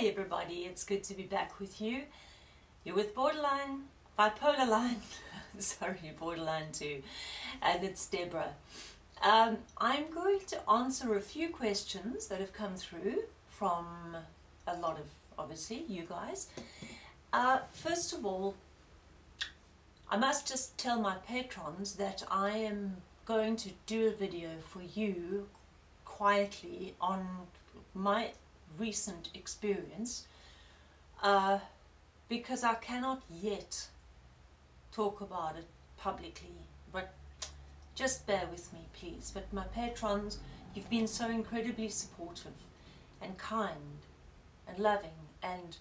Hey everybody, it's good to be back with you. You're with Borderline, Bipolar Line, sorry, Borderline too, and it's Deborah. Um, I'm going to answer a few questions that have come through from a lot of, obviously, you guys. Uh, first of all, I must just tell my patrons that I am going to do a video for you quietly on my recent experience uh, because I cannot yet talk about it publicly but just bear with me please. But my patrons you've been so incredibly supportive and kind and loving and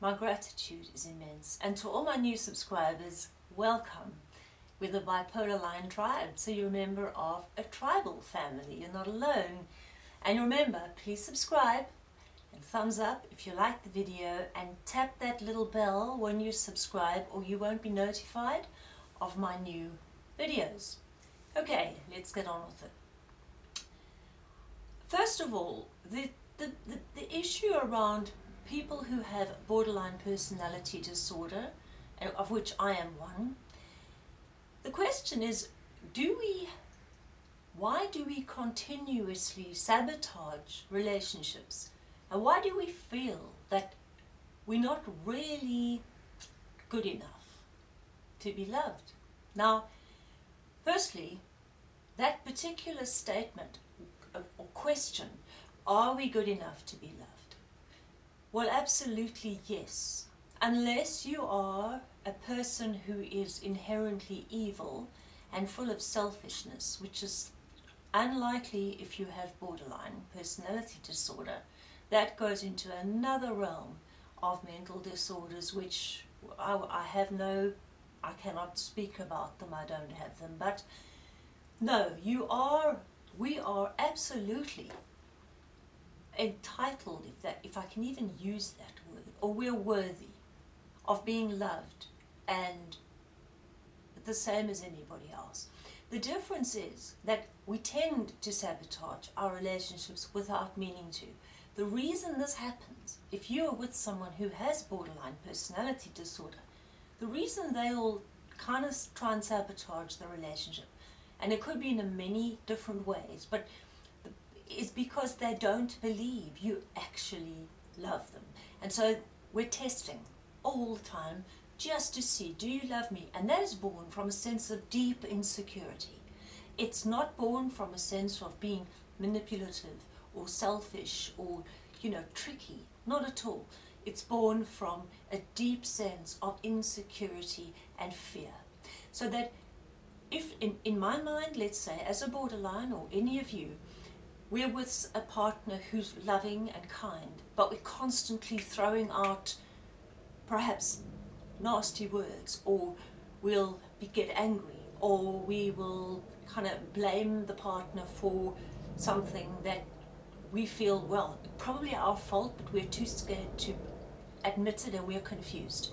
my gratitude is immense. And to all my new subscribers welcome with the bipolar line tribe. So you're a member of a tribal family. You're not alone. And remember please subscribe thumbs up if you like the video and tap that little bell when you subscribe or you won't be notified of my new videos. Okay, let's get on with it. First of all, the, the, the, the issue around people who have borderline personality disorder, uh, of which I am one, the question is, do we, why do we continuously sabotage relationships and why do we feel that we're not really good enough to be loved? Now, firstly, that particular statement or question, are we good enough to be loved? Well, absolutely yes. Unless you are a person who is inherently evil and full of selfishness, which is unlikely if you have borderline personality disorder, that goes into another realm of mental disorders which I, I have no, I cannot speak about them, I don't have them, but no, you are, we are absolutely entitled, if, that, if I can even use that word, or we're worthy of being loved and the same as anybody else. The difference is that we tend to sabotage our relationships without meaning to. The reason this happens, if you are with someone who has borderline personality disorder, the reason they'll kind of try and sabotage the relationship, and it could be in many different ways, but is because they don't believe you actually love them. And so we're testing all the time just to see, do you love me? And that is born from a sense of deep insecurity. It's not born from a sense of being manipulative or selfish or, you know, tricky. Not at all. It's born from a deep sense of insecurity and fear. So that if, in, in my mind, let's say, as a borderline or any of you, we're with a partner who's loving and kind, but we're constantly throwing out perhaps nasty words, or we'll be, get angry, or we will kind of blame the partner for something that we feel, well, probably our fault, but we're too scared to admit it and we're confused.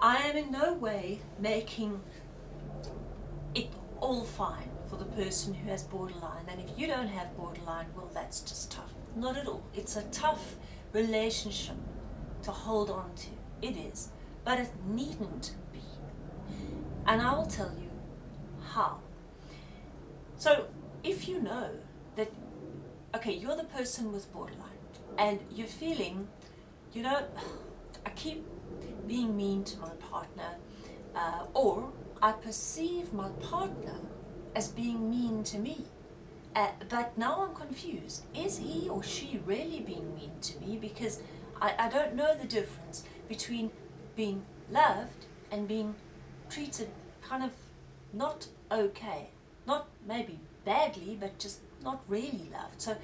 I am in no way making it all fine for the person who has borderline. And if you don't have borderline, well, that's just tough. Not at all. It's a tough relationship to hold on to. It is. But it needn't be. And I will tell you how. So if you know that okay, you're the person with borderline and you're feeling, you know, I keep being mean to my partner uh, or I perceive my partner as being mean to me. Uh, but now I'm confused. Is he or she really being mean to me? Because I, I don't know the difference between being loved and being treated kind of not okay. Not maybe badly, but just not really loved. So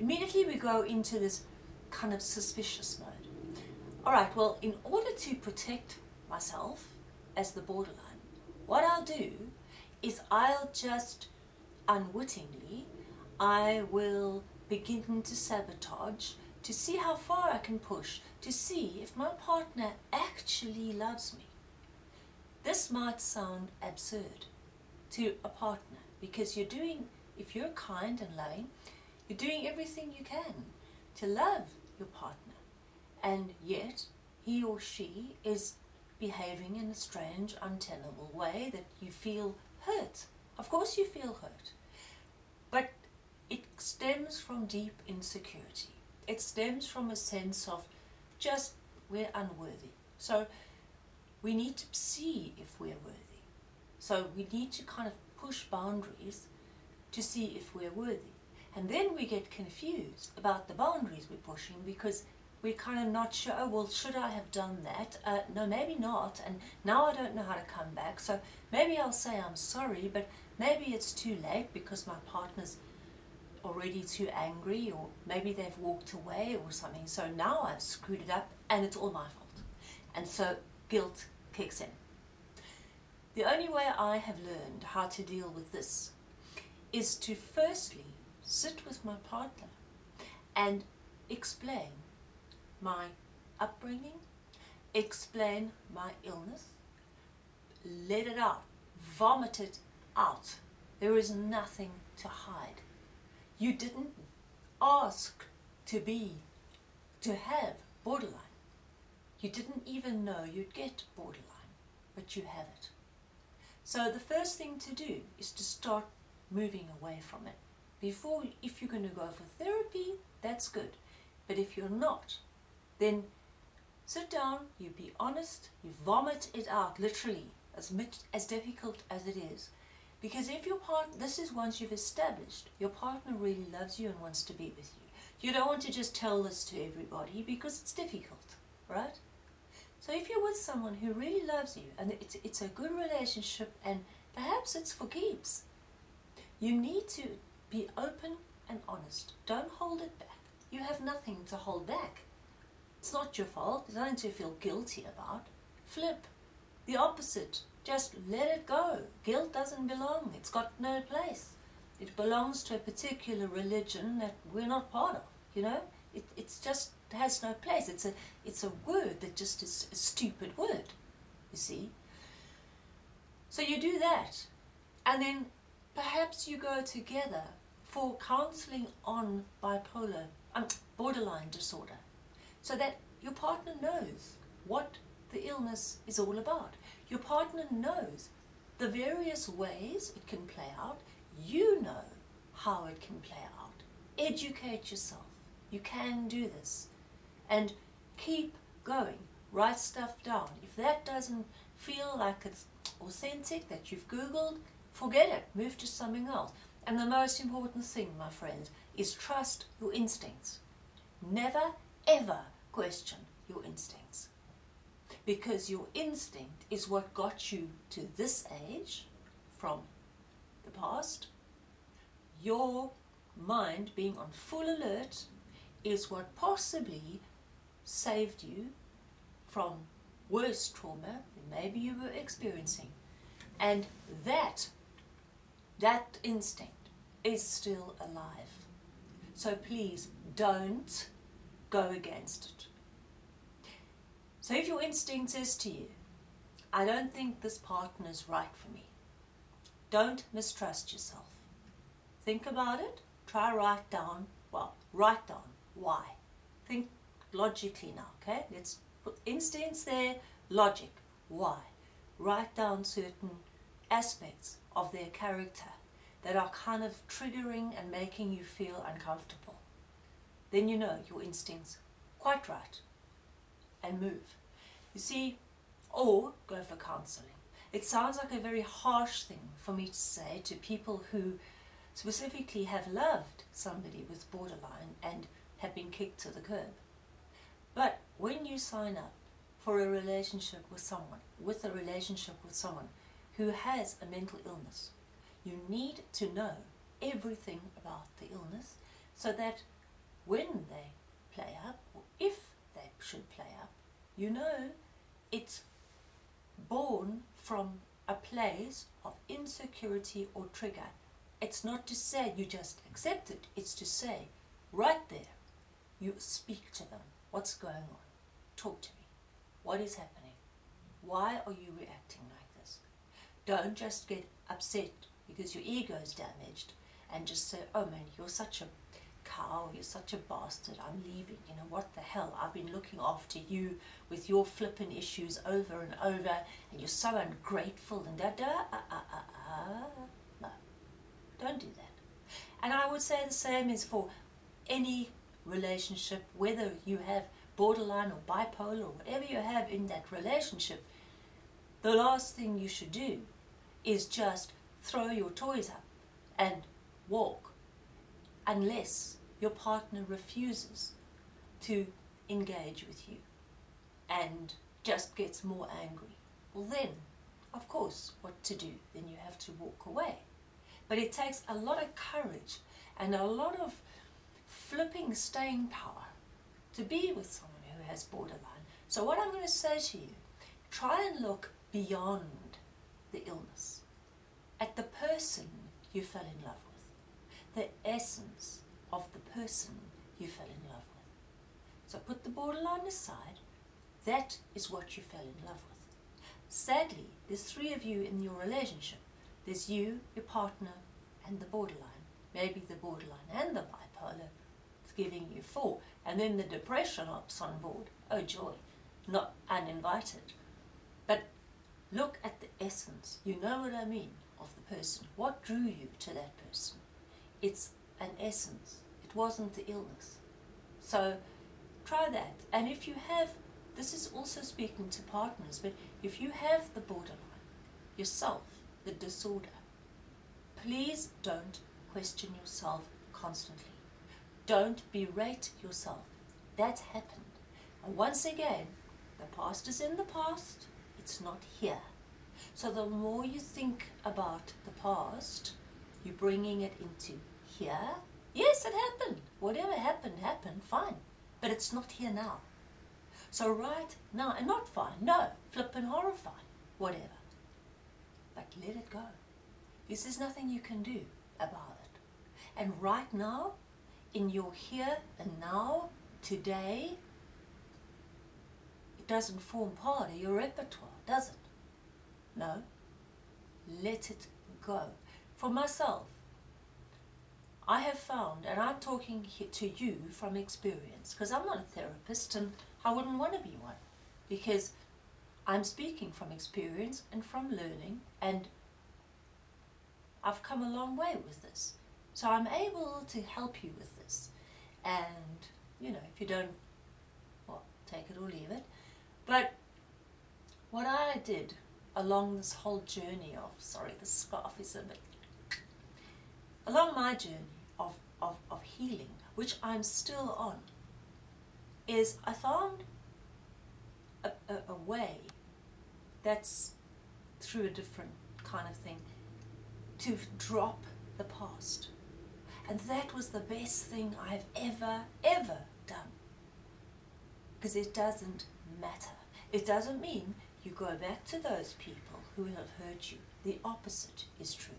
immediately we go into this kind of suspicious mode. All right, well, in order to protect myself as the borderline, what I'll do is I'll just unwittingly, I will begin to sabotage to see how far I can push, to see if my partner actually loves me. This might sound absurd to a partner because you're doing if you're kind and loving, you're doing everything you can to love your partner. and yet he or she is behaving in a strange, untenable way that you feel hurt. Of course, you feel hurt. But it stems from deep insecurity. It stems from a sense of just we're unworthy. So we need to see if we're worthy. So we need to kind of push boundaries to see if we're worthy. And then we get confused about the boundaries we're pushing because we're kind of not sure, oh, well, should I have done that? Uh, no, maybe not. And now I don't know how to come back. So maybe I'll say I'm sorry, but maybe it's too late because my partner's already too angry or maybe they've walked away or something. So now I've screwed it up and it's all my fault. And so guilt kicks in. The only way I have learned how to deal with this is to firstly sit with my partner and explain my upbringing, explain my illness, let it out, vomit it out. There is nothing to hide. You didn't ask to be, to have borderline. You didn't even know you'd get borderline, but you have it. So the first thing to do is to start moving away from it. Before, if you're going to go for therapy, that's good. But if you're not, then sit down, you be honest, you vomit it out, literally, as much as difficult as it is. Because if your partner, this is once you've established, your partner really loves you and wants to be with you. You don't want to just tell this to everybody because it's difficult, right? So if you're with someone who really loves you and it's, it's a good relationship and perhaps it's for keeps, you need to be open and honest. Don't hold it back. You have nothing to hold back. It's not your fault. There's nothing to feel guilty about. Flip. The opposite. Just let it go. Guilt doesn't belong. It's got no place. It belongs to a particular religion that we're not part of, you know? It it's just has no place. It's a, it's a word that just is a stupid word, you see? So you do that. And then perhaps you go together for counseling on bipolar, um, borderline disorder so that your partner knows what the illness is all about. Your partner knows the various ways it can play out. You know how it can play out. Educate yourself. You can do this. And keep going. Write stuff down. If that doesn't feel like it's authentic, that you've Googled, forget it. Move to something else. And the most important thing, my friends, is trust your instincts. Never, ever question your instincts. Because your instinct is what got you to this age from the past. Your mind being on full alert is what possibly saved you from worse trauma than maybe you were experiencing. And that, that instinct is still alive. So please don't go against it. So if your instinct says to you, I don't think this partner is right for me, don't mistrust yourself. Think about it, try write down, well, write down why. Think logically now, okay? Let's put instincts there, logic, why. Write down certain aspects of their character that are kind of triggering and making you feel uncomfortable then you know your instinct's quite right and move. You see, or go for counseling. It sounds like a very harsh thing for me to say to people who specifically have loved somebody with borderline and have been kicked to the curb. But when you sign up for a relationship with someone, with a relationship with someone who has a mental illness, you need to know everything about the illness so that when they play up, or if they should play up, you know it's born from a place of insecurity or trigger. It's not to say you just accept it, it's to say, right there, you speak to them. What's going on? Talk to me. What is happening? Why are you reacting like? Don't just get upset because your ego is damaged and just say, oh man, you're such a cow, you're such a bastard, I'm leaving, you know, what the hell, I've been looking after you with your flippin' issues over and over, and you're so ungrateful, and da da, uh, uh, uh, uh. No, don't do that. And I would say the same is for any relationship, whether you have borderline or bipolar or whatever you have in that relationship, the last thing you should do is just throw your toys up and walk unless your partner refuses to engage with you and just gets more angry. Well then, of course, what to do? Then you have to walk away. But it takes a lot of courage and a lot of flipping staying power to be with someone who has borderline. So what I'm going to say to you, try and look beyond the illness, at the person you fell in love with, the essence of the person you fell in love with. So put the borderline aside, that is what you fell in love with. Sadly, there's three of you in your relationship. There's you, your partner, and the borderline. Maybe the borderline and the bipolar is giving you four. And then the depression hops on board. Oh joy, not uninvited. But look at the essence. You know what I mean of the person. What drew you to that person? It's an essence. It wasn't the illness. So try that. And if you have, this is also speaking to partners, but if you have the borderline, yourself, the disorder, please don't question yourself constantly. Don't berate yourself. That's happened. And once again, the past is in the past, it's not here. So the more you think about the past, you're bringing it into here. Yes, it happened. Whatever happened, happened, fine. But it's not here now. So right now, and not fine, no, flippin' horrifying, whatever. But let it go. Because there's nothing you can do about it. And right now, in your here and now, today, it doesn't form part of your repertoire, does it? No. Let it go. For myself, I have found, and I'm talking to you from experience, because I'm not a therapist and I wouldn't want to be one, because I'm speaking from experience and from learning, and I've come a long way with this. So I'm able to help you with this. And, you know, if you don't, well, take it or leave it. But what I did along this whole journey of, sorry, the scarf is a bit, along my journey of, of, of healing, which I'm still on, is I found a, a, a way that's through a different kind of thing to drop the past. And that was the best thing I've ever, ever done. Because it doesn't matter. It doesn't mean you go back to those people who have hurt you. The opposite is true.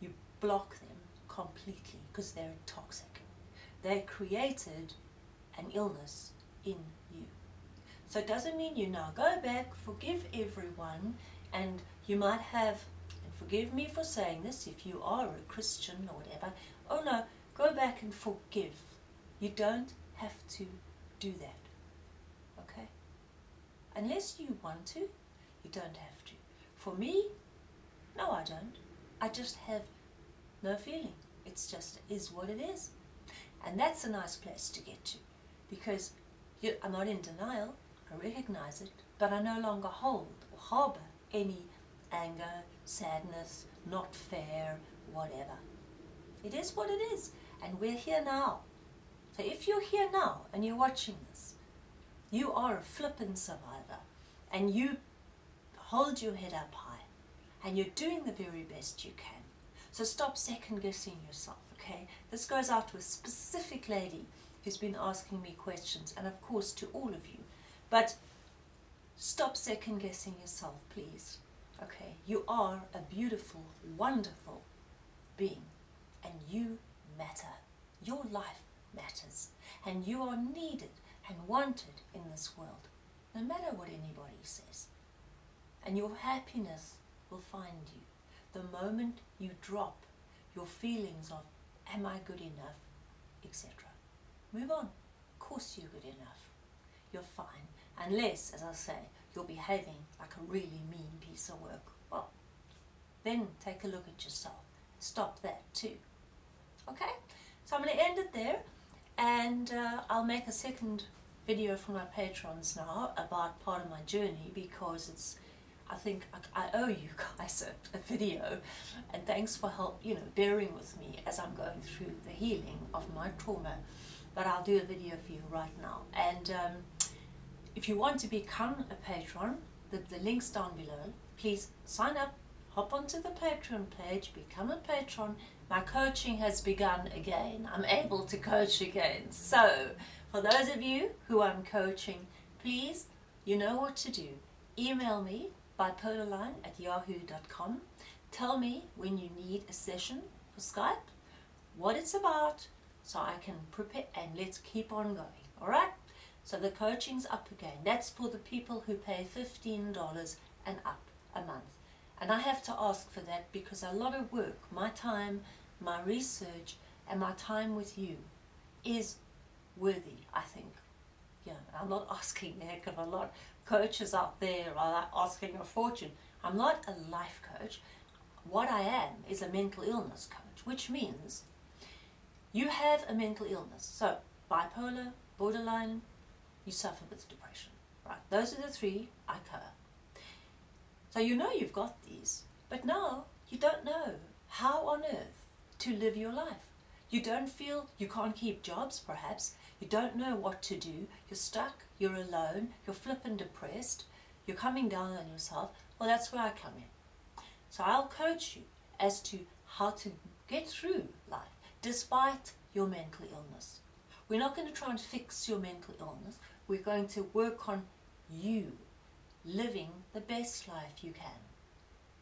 You block them completely because they're toxic. They created an illness in you. So it doesn't mean you now go back, forgive everyone, and you might have, and forgive me for saying this if you are a Christian or whatever, oh no, go back and forgive. You don't have to do that. Unless you want to, you don't have to. For me, no I don't. I just have no feeling. It's just is what it is. And that's a nice place to get to because you, I'm not in denial, I recognize it, but I no longer hold or harbour any anger, sadness, not fair, whatever. It is what it is, and we're here now. So if you're here now and you're watching this, you are a flippin' survivor and you hold your head up high and you're doing the very best you can. So stop second guessing yourself, okay? This goes out to a specific lady who's been asking me questions and of course to all of you. But stop second guessing yourself, please. Okay, you are a beautiful, wonderful being and you matter. Your life matters and you are needed and wanted in this world, no matter what anybody says. And your happiness will find you the moment you drop your feelings of, am I good enough? etc. Move on. Of course you're good enough. You're fine. Unless, as I say, you're behaving like a really mean piece of work. Well, then take a look at yourself. Stop that too. Okay? So I'm going to end it there and uh, I'll make a second video for my patrons now about part of my journey because it's I think I, I owe you guys a, a, video. And thanks for help you know bearing with me as I'm going through the healing of my trauma. But I'll do a video for you right now. And um, if you want to become a patron the, the links down below. Please sign up hop onto the Patreon page become a patron my coaching has begun again I'm able to coach again so for those of you who I'm coaching, please, you know what to do. Email me bipolarline at yahoo.com. Tell me when you need a session for Skype, what it's about, so I can prepare and let's keep on going. All right? So the coaching's up again. That's for the people who pay $15 and up a month. And I have to ask for that because a lot of work, my time, my research, and my time with you is worthy, I think. Yeah, I'm not asking a heck of a lot. Coaches out there are asking a fortune. I'm not a life coach. What I am is a mental illness coach, which means you have a mental illness. So, bipolar, borderline, you suffer with depression. Right, those are the three I cover. So you know you've got these, but now you don't know how on earth to live your life. You don't feel you can't keep jobs, perhaps. You don't know what to do. You're stuck. You're alone. You're flippin' depressed. You're coming down on yourself. Well, that's where I come in. So I'll coach you as to how to get through life despite your mental illness. We're not going to try and fix your mental illness. We're going to work on you living the best life you can.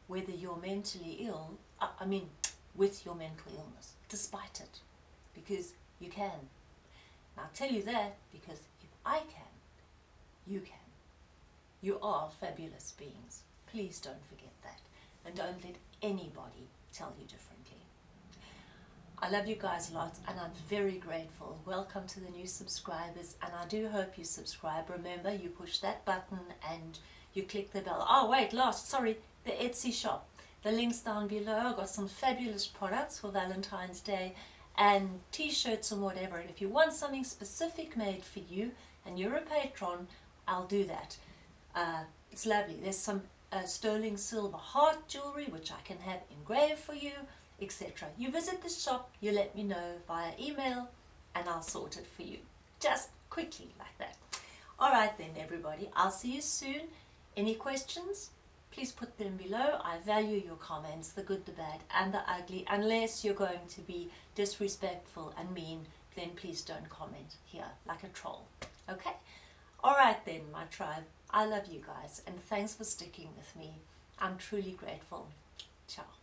Whether you're mentally ill, uh, I mean, with your mental illness despite it because you can. And I'll tell you that because if I can, you can. You are fabulous beings. Please don't forget that. And don't let anybody tell you differently. I love you guys a lot and I'm very grateful. Welcome to the new subscribers and I do hope you subscribe. Remember, you push that button and you click the bell. Oh, wait, last, sorry, the Etsy shop. The link's down below. I've got some fabulous products for Valentine's Day and t-shirts and whatever. And if you want something specific made for you and you're a patron, I'll do that. Uh, it's lovely. There's some uh, sterling silver heart jewelry which I can have engraved for you, etc. You visit the shop, you let me know via email and I'll sort it for you. Just quickly like that. Alright then everybody, I'll see you soon. Any questions? please put them below. I value your comments, the good, the bad, and the ugly. Unless you're going to be disrespectful and mean, then please don't comment here like a troll. Okay? Alright then, my tribe. I love you guys, and thanks for sticking with me. I'm truly grateful. Ciao.